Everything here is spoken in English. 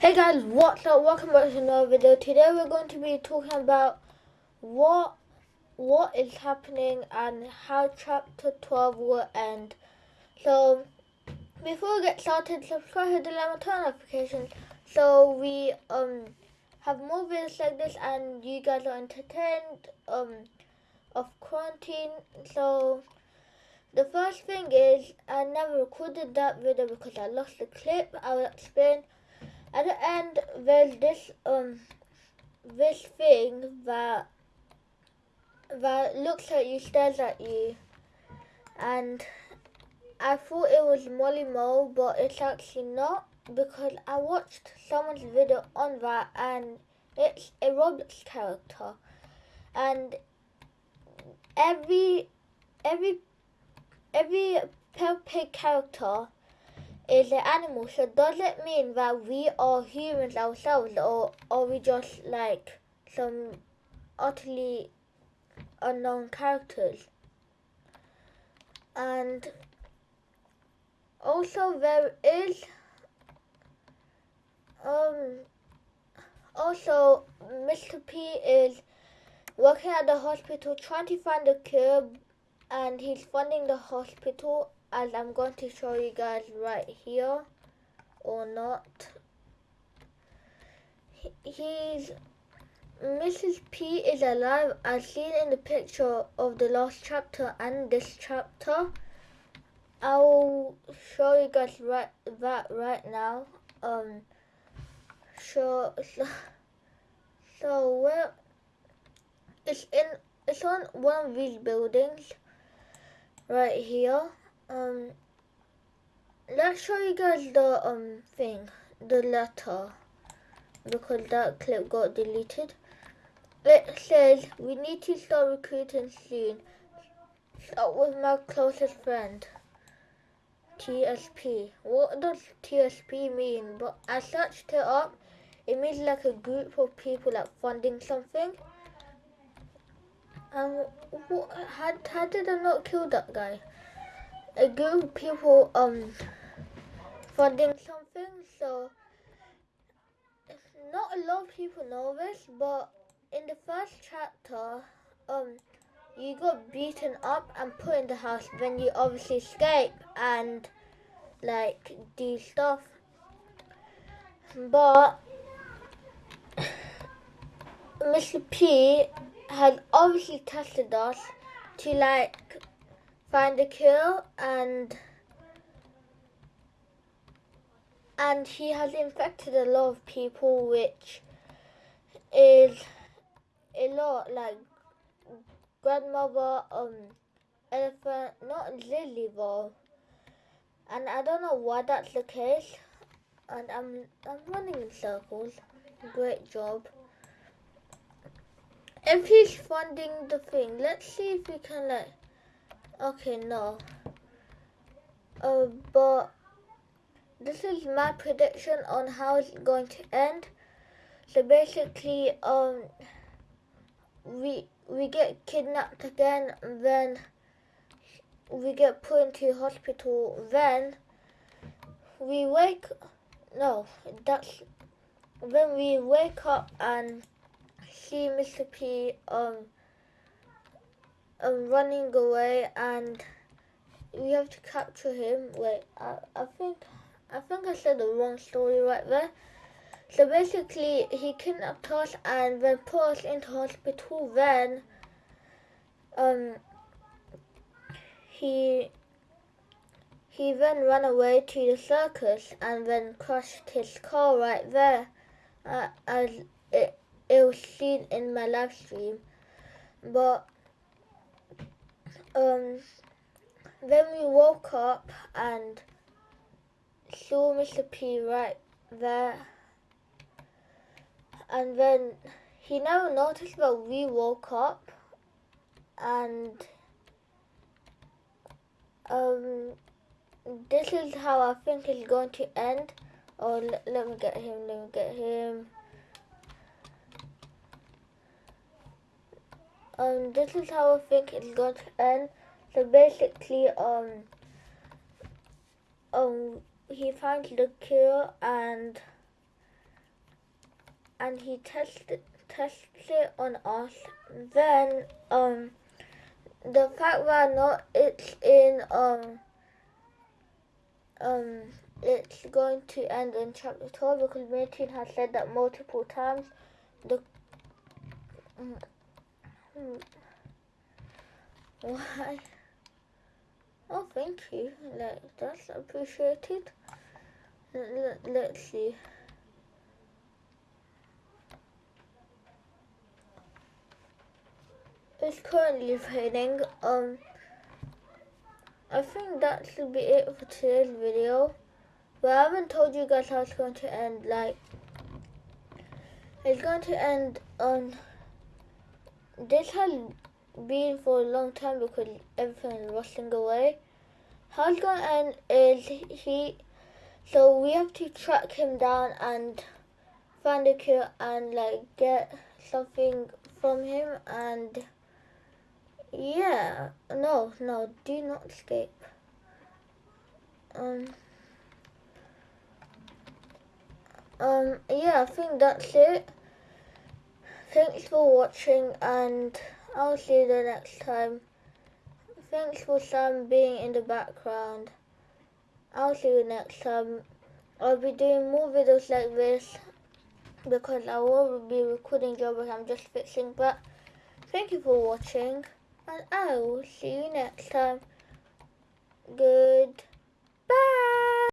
Hey guys, what's up? Welcome back to another video. Today we're going to be talking about what what is happening and how chapter 12 will end. So before we get started, subscribe, hit the like turn notifications so we um have more videos like this and you guys are entertained um of quarantine. So the first thing is I never recorded that video because I lost the clip. I will explain at the end there's this um this thing that that looks at you, stares at you, and I thought it was Molly Mo, but it's actually not because I watched someone's video on that, and it's a Roblox character, and every every every Peppa Pig character is an animal. So does it mean that we are humans ourselves or are we just like some utterly unknown characters? And also there is um also Mr. P is working at the hospital trying to find a cure and he's funding the hospital as I'm going to show you guys right here or not. He's Mrs. P is alive as seen in the picture of the last chapter and this chapter. I'll show you guys right that right now. Um so so, so where it's in it's on one of these buildings right here um let's show you guys the um thing the letter. Because that clip got deleted. It says we need to start recruiting soon. Start with my closest friend TSP what does TSP mean? But I searched it up it means like a group of people like funding something. Um what, how, how did I not kill that guy a group of people um funding something so it's not a lot of people know this but in the first chapter um you got beaten up and put in the house then you obviously escape and like do stuff but Mr. P has obviously tested us to like find a cure and and he has infected a lot of people which is a lot like grandmother um elephant not lily though and I don't know why that's the case. And I'm I'm running in circles. Great job. If he's funding the thing let's see if we can like Okay, no. Uh, but this is my prediction on how it's going to end. So basically, um, we we get kidnapped again, then we get put into hospital. Then we wake. No, that's when we wake up and see Mr. P. Um um, running away and we have to capture him. Wait, I, I think I think I said the wrong story right there. So basically, he kidnapped us and then put us into hospital. Then, um, he he then ran away to the circus and then crashed his car right there, uh, as it it was seen in my live stream. But um, then we woke up and saw Mr. P right there. And then he never noticed that we woke up and um, this is how I think it's going to end. Oh, let, let me get him, let me get him. Um, this is how I think it's going to end. So basically, um, um, he finds the cure and and he tested tests it on us. Then um the fact that not it's in um um it's going to end in chapter 12 because Martin has said that multiple times. The mm, why? Oh, thank you. That's appreciated. Let's see. It's currently raining. Um, I think that should be it for today's video. But I haven't told you guys how it's going to end. Like, it's going to end on. This has been for a long time because everything is rustling away. How it's going end is he so we have to track him down and find a cure and like get something from him and yeah, no, no, do not escape. Um, um, yeah, I think that's it. Thanks for watching and I'll see you the next time. Thanks for Sam being in the background. I'll see you next time. I'll be doing more videos like this because I will be recording job I'm just fixing. But thank you for watching and I will see you next time. Good.